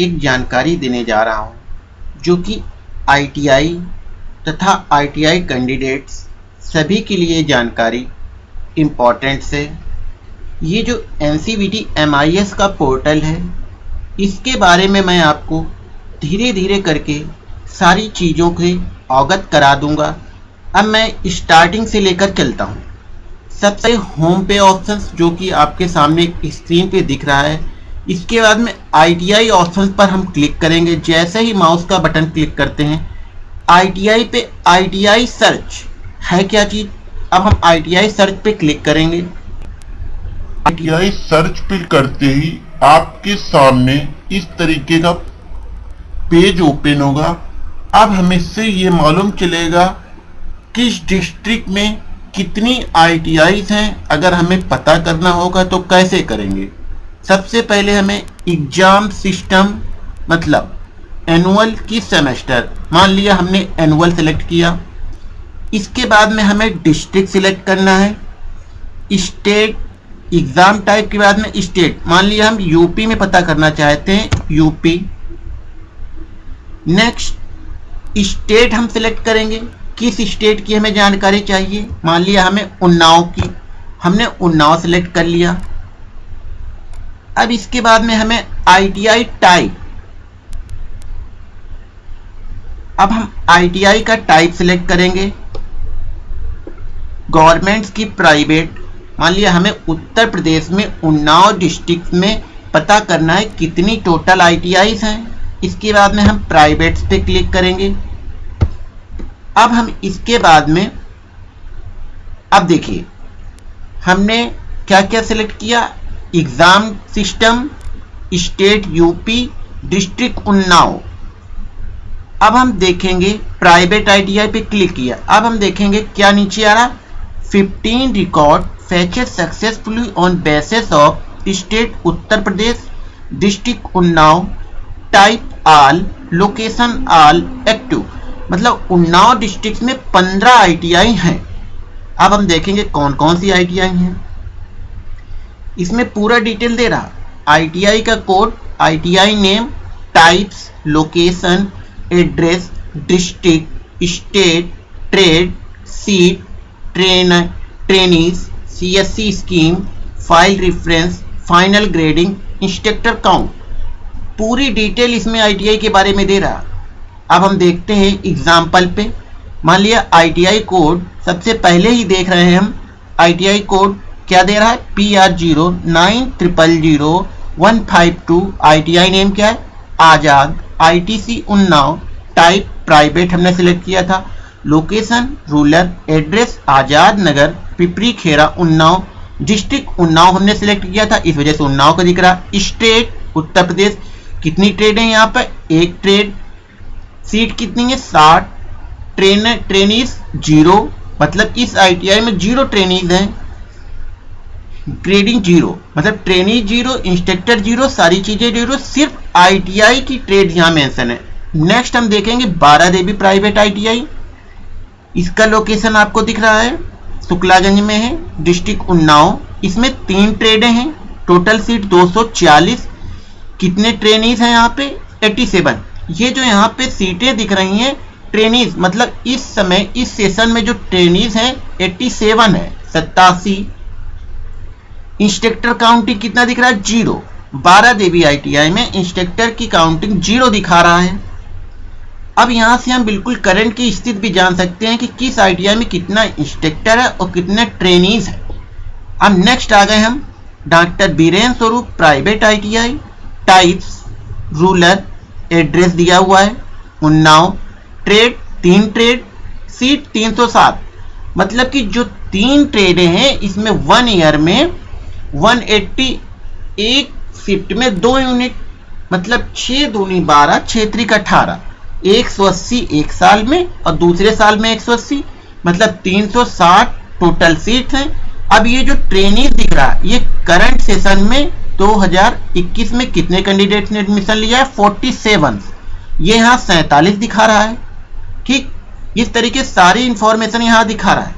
एक जानकारी देने जा रहा हूँ, जो कि आईटीआई तथा आईटीआई कैंडिडेट्स सभी के लिए जानकारी इंपॉर्टेंट से ये जो एन सी का पोर्टल है, इसके बारे में मैं आपको धीरे धीरे करके सारी चीज़ों के अवगत करा दूँगा। अब मैं स्टार्टिंग से लेकर चलता हूँ। सबसे होम पे ऑप्शन जो कि आपके सामने स्क्रीन पे दिख रहा है इसके बाद में आई टी आई ऑप्शन पर हम क्लिक करेंगे। जैसे ही माउस का बटन क्लिक करते हैं आई टी आई पे आई टी आई सर्च है क्या चीज़? अब हम आई टी आई सर्च पे क्लिक करेंगे। आईटीआई सर्च पे करते ही आपके सामने इस तरीके का पेज ओपन होगा। अब हमें से ये मालूम चलेगा किस डिस्ट्रिक्ट में कितनी आई हैं। अगर हमें पता करना होगा तो कैसे करेंगे? सबसे पहले हमें एग्ज़ाम सिस्टम मतलब एनुअल की सेमेस्टर, मान लिया हमने एनुअल सेलेक्ट किया। इसके बाद में हमें डिस्ट्रिक्ट सिलेक्ट करना है। स्टेट, एग्ज़ाम टाइप के बाद में स्टेट, मान लिया हम यूपी में पता करना चाहते हैं, यूपी। नेक्स्ट, स्टेट हम सिलेक्ट करेंगे। किस स्टेट की हमें जानकारी चाहिए? मान लिया हमें उन्नाव की। हमने उन्नाव सेलेक्ट कर लिया। अब इसके बाद में हमें आईटीआई टाइप अब हम आईटीआई का टाइप सिलेक्ट करेंगे। गवर्नमेंट्स की प्राइवेट मान लिया हमें उत्तर प्रदेश में उन्नाव डिस्ट्रिक्ट में पता करना है कितनी टोटल आई हैं। इसके बाद में हम प्राइवेट्स पे क्लिक करेंगे। अब हम इसके बाद में, अब देखिए, हमने क्या क्या सिलेक्ट किया? Exam system, state UP, district Unnao. अब हम देखेंगे प्राइवेट आईटीआई पे क्लिक किया। अब हम देखेंगे क्या नीचे आ रहा। 15 record fetched successfully on basis of state Uttar Pradesh, district Unnao, type all, location all, active. मतलब उन्नाव डिस्ट्रिक्ट में 15 आईटीआई हैं। अब हम देखेंगे कौन कौन सी आईटीआई हैं। इसमें पूरा डिटेल दे रहा। आईटीआई का code ITI name types location address district state trade seat train trainees CSC scheme file reference final grading instructor count पूरी डिटेल इसमें आईटीआई के बारे में दे रहा। अब हम देखते हैं एग्ज़ाम्पल पे। मान लिया आईटीआई कोड सबसे पहले ही देख रहे हैं हम आईटीआई कोड क्या दे रहा है? P R zero nine triple zero one five two I T I name क्या है? Azad I T C Unnao type private हमने सिलेक्ट किया था। Location rural address Azad Nagar, Pipri Khera Unnao district Unnao हमने select किया था। इस वजह से उन्नाव का दिख रहा स्टेट उत्तर प्रदेश, कितनी ट्रेड है यहाँ पर? एक ट्रेड सीट कितनी है? साठ ट्रेन ट्रेनीज ज़ीरो मतलब इस आईटीआई में ज़ीरो ट्रेनीज हैं। ग्रेडिंग ज़ीरो मतलब ट्रेनी ज़ीरो इंस्ट्रक्टर ज़ीरो सारी चीज़ें ज़ीरो सिर्फ़ आईटीआई की ट्रेड यहाँ मेंशन है। नेक्स्ट हम देखेंगे बारह देवी प्राइवेट आईटीआई इसका लोकेशन आपको दिख रहा है, शुक्लागंज में है डिस्ट्रिक्ट उन्नाव। इसमें तीन ट्रेडें हैं टोटल सीट 240 कितने ट्रेनीज हैं यहाँ पे? 87 ये जो यहाँ पे सीटें दिख रही हैं ट्रेनीज मतलब इस समय, इस सेशन में जो ट्रेनीज हैं 87 है, सत्तासी। इंस्ट्रक्टर काउंटिंग कितना दिख रहा है? ज़ीरो। बारह देवी आईटीआई में इंस्ट्रक्टर की काउंटिंग ज़ीरो दिखा रहा है। अब यहाँ से हम बिल्कुल करंट की स्थिति भी जान सकते हैं कि किस आईटीआई में कितना इंस्ट्रक्टर है और कितने ट्रेनीज है। अब नेक्स्ट आ गए हम doctor Biren Swaroop, private ITI types rural address दिया हुआ है, उन्नाव ट्रेड तीन ट्रेड सीट 307 मतलब कि जो तीन ट्रेडें हैं, इसमें वन ईयर में 180 एक शिफ्ट में दो यूनिट मतलब छः दूनी बारह छेत्री का अठारह। 180 एक साल में और दूसरे साल में 180 मतलब 360 टोटल सीट हैं। अब ये जो ट्रेनिंग दिख रहा है, ये करंट सेशन में 2021 में कितने कैंडिडेट ने एडमिशन लिया है? 47 ये यहाँ सैतालीस दिखा रहा है। ठीक? इस तरीके सारी इंफॉर्मेशन यहाँ दिखा रहा है।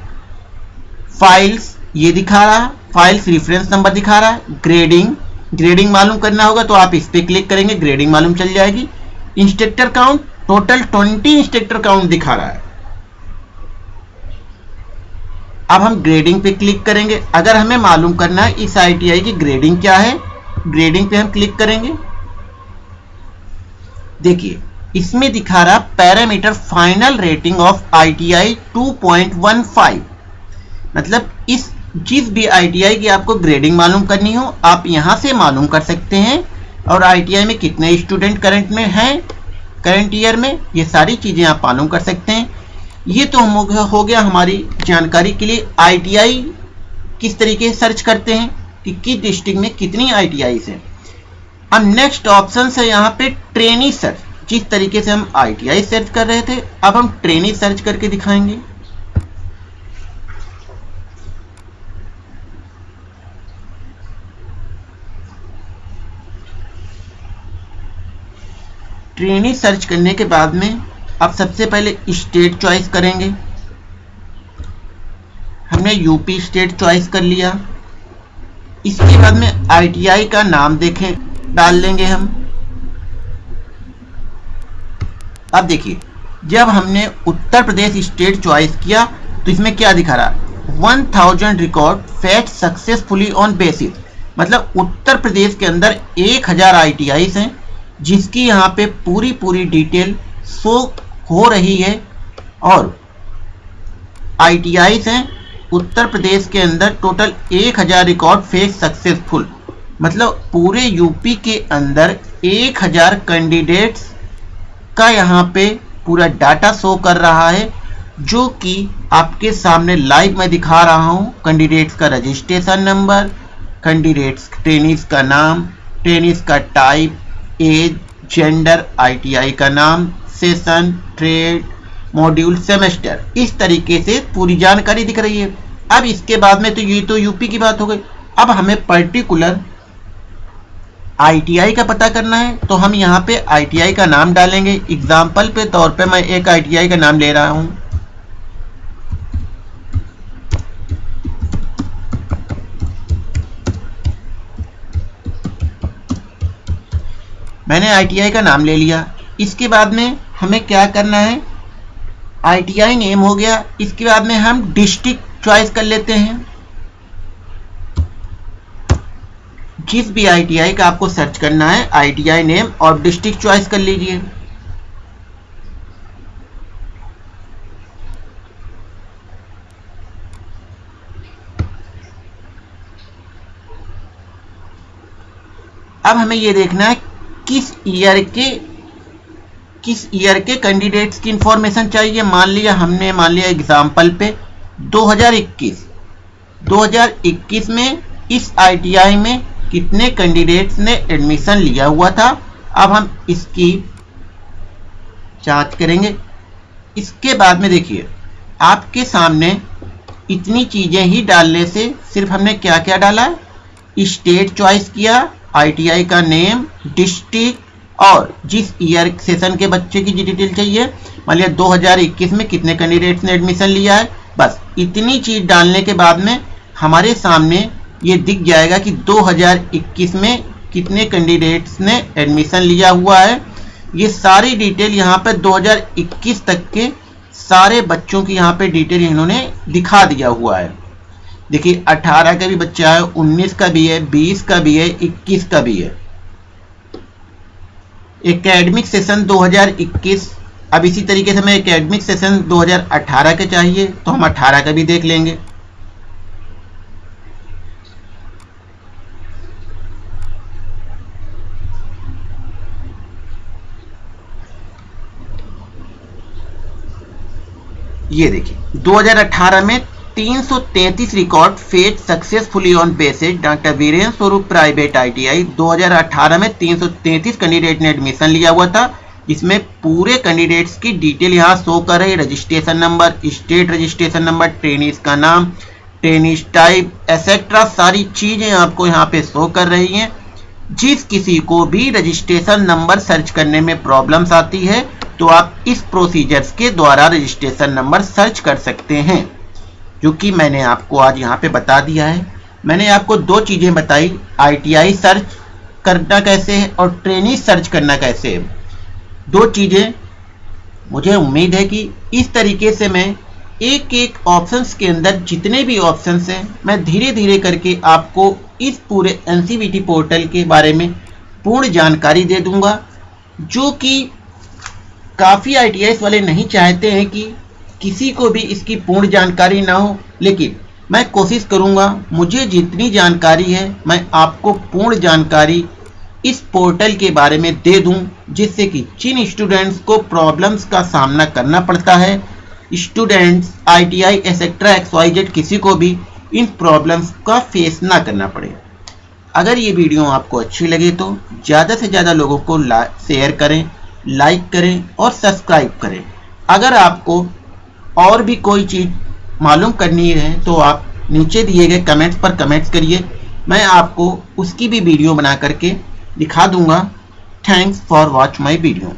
फाइल्स ये दिखा रहा है। फाइल्स रिफरेंस नंबर दिखा रहा है ग्रेडिंग ग्रेडिंग मालूम करना होगा तो आप इस पर क्लिक करेंगे ग्रेडिंग मालूम चल जाएगी। Instructor count total 20 instructor count दिखा रहा है। अब हम ग्रेडिंग पे क्लिक करेंगे। अगर हमें मालूम करना है इस आईटीआई की ग्रेडिंग क्या है ग्रेडिंग पे हम क्लिक करेंगे। देखिए, इसमें दिखा रहा parameter final rating of ITI 2.15 मतलब इस जिस भी आईटीआई की आपको ग्रेडिंग मालूम करनी हो, आप यहाँ से मालूम कर सकते हैं। और आईटीआई में कितने स्टूडेंट करंट में हैं? करंट ईयर में ये सारी चीज़ें आप मालूम कर सकते हैं। ये तो हम हो गया हमारी जानकारी के लिए आईटीआई किस तरीके से सर्च करते हैं, कि किस डिस्ट्रिक्ट में कितनी आईटीआई है। अब नेक्स्ट ऑप्शन है यहाँ पे ट्रेनी सर्च जिस तरीके से हम आईटीआई सर्च कर रहे थे, अब हम ट्रेनी सर्च करके दिखाएँगे। ट्रेनी सर्च करने के बाद में आप सबसे पहले स्टेट चॉइस करेंगे। हमने यूपी स्टेट चॉइस कर लिया। इसके बाद में आईटीआई का नाम देखें, डाल लेंगे हम। अब देखिए, जब हमने उत्तर प्रदेश स्टेट चॉइस किया तो इसमें क्या दिखा रहा? One thousand record fetched successfully on basis. मतलब उत्तर प्रदेश के अंदर एक हज़ार आई हैं। जिसकी यहाँ पे पूरी पूरी डिटेल शो हो रही है और आई हैं, उत्तर प्रदेश के अंदर टोटल 1000 रिकॉर्ड फेक सक्सेसफुल। मतलब पूरे यूपी के अंदर 1000 कैंडिडेट्स का यहाँ पे पूरा डाटा शो कर रहा है, जो कि आपके सामने लाइव में दिखा रहा हूँ। कैंडिडेट्स का रजिस्ट्रेशन नंबर, कैंडिडेट्स टेनिस का नाम टेनिस का टाइप एज जेंडर आईटीआई का नाम सेशन ट्रेड मॉड्यूल सेमेस्टर इस तरीके से पूरी जानकारी दिख रही है। अब इसके बाद में तो ये तो यूपी की बात हो गई। अब हमें पर्टिकुलर आईटीआई का पता करना है। तो हम यहाँ पे आईटीआई का नाम डालेंगे। एग्ज़ाम्पल पे तौर पे मैं एक आईटीआई का नाम ले रहा हूँ। मैंने आईटीआई का नाम ले लिया। इसके बाद में हमें क्या करना है? आईटीआई नेम हो गया। इसके बाद में हम डिस्ट्रिक्ट चॉइस कर लेते हैं। जिस भी आईटीआई का आपको सर्च करना है आईटीआई नेम और डिस्ट्रिक्ट चॉइस कर लीजिए। अब हमें यह देखना है किस ईयर के, किस ईयर के कैंडिडेट्स की इंफॉर्मेशन चाहिए? मान लिया हमने, मान लिया एग्ज़ाम्पल पे 2021 2021 में इस आईटीआई में कितने कैंडिडेट्स ने एडमिशन लिया हुआ था? अब हम इसकी जाँच करेंगे। इसके बाद में देखिए, आपके सामने इतनी चीज़ें ही डालने से सिर्फ़ हमने क्या क्या डाला? स्टेट चॉइस किया आईटीआई का नेम डिस्ट्रिक्ट और जिस ईयर सेशन के बच्चे की डिटेल चाहिए, मान लिया 2021 में कितने कैंडिडेट्स ने एडमिशन लिया है, बस इतनी चीज़ डालने के बाद में हमारे सामने ये दिख जाएगा कि 2021 में कितने कैंडिडेट्स ने एडमिशन लिया हुआ है। ये सारी डिटेल यहाँ पे 2021 तक के सारे बच्चों की यहाँ पे डिटेल इन्होंने दिखा दिया हुआ है। देखिए 18 का भी बच्चा है 19 का भी है 20 का भी है 21 का भी है। एकेडमिक सेशन 2021 अब इसी तरीके से हमें एकेडमिक सेशन 2018 के चाहिए तो हम 18 का भी देख लेंगे। ये देखिए 2018 में 333 record fetched successfully on basis, doctor Virendra Swaroop, private ITI. 2018 में 333 कैंडिडेट ने एडमिशन लिया हुआ था। इसमें पूरे कैंडिडेट्स की डिटेल यहाँ शो कर रही registration number state registration number trainees का नाम ट्रेनिस टाइप एसेट्रा सारी चीज़ें आपको यहाँ पे शो कर रही हैं। जिस किसी को भी रजिस्ट्रेशन नंबर सर्च करने में प्रॉब्लम्स आती है तो आप इस प्रोसीजर्स के द्वारा रजिस्ट्रेशन नंबर सर्च कर सकते हैं। जो कि मैंने आपको आज यहाँ पे बता दिया है। मैंने आपको दो चीज़ें बताई आईटीआई सर्च करना कैसे है और ट्रेनिंग सर्च करना कैसे है। दो चीज़ें मुझे उम्मीद है कि इस तरीके से मैं एक एक ऑप्शंस के अंदर जितने भी ऑप्शंस हैं, मैं धीरे धीरे करके आपको इस पूरे एन पोर्टल के बारे में पूर्ण जानकारी दे दूँगा, जो कि काफ़ी आईटीआई वाले नहीं चाहते हैं कि किसी को भी इसकी पूर्ण जानकारी ना हो, लेकिन मैं कोशिश करूँगा, मुझे जितनी जानकारी है, मैं आपको पूर्ण जानकारी इस पोर्टल के बारे में दे दूँ, जिससे कि जिन स्टूडेंट्स को प्रॉब्लम्स का सामना करना पड़ता है, students ITI etcetera X Y Z, किसी को भी इन प्रॉब्लम्स का फेस ना करना पड़े। अगर ये वीडियो आपको अच्छी लगे तो ज़्यादा से ज़्यादा लोगों को शेयर करें लाइक करें और सब्सक्राइब करें। अगर आपको और भी कोई चीज़ मालूम करनी है तो आप नीचे दिए गए कमेंट्स पर कमेंट्स करिए। मैं आपको उसकी भी वीडियो बना करके दिखा दूँगा। Thanks for watch my video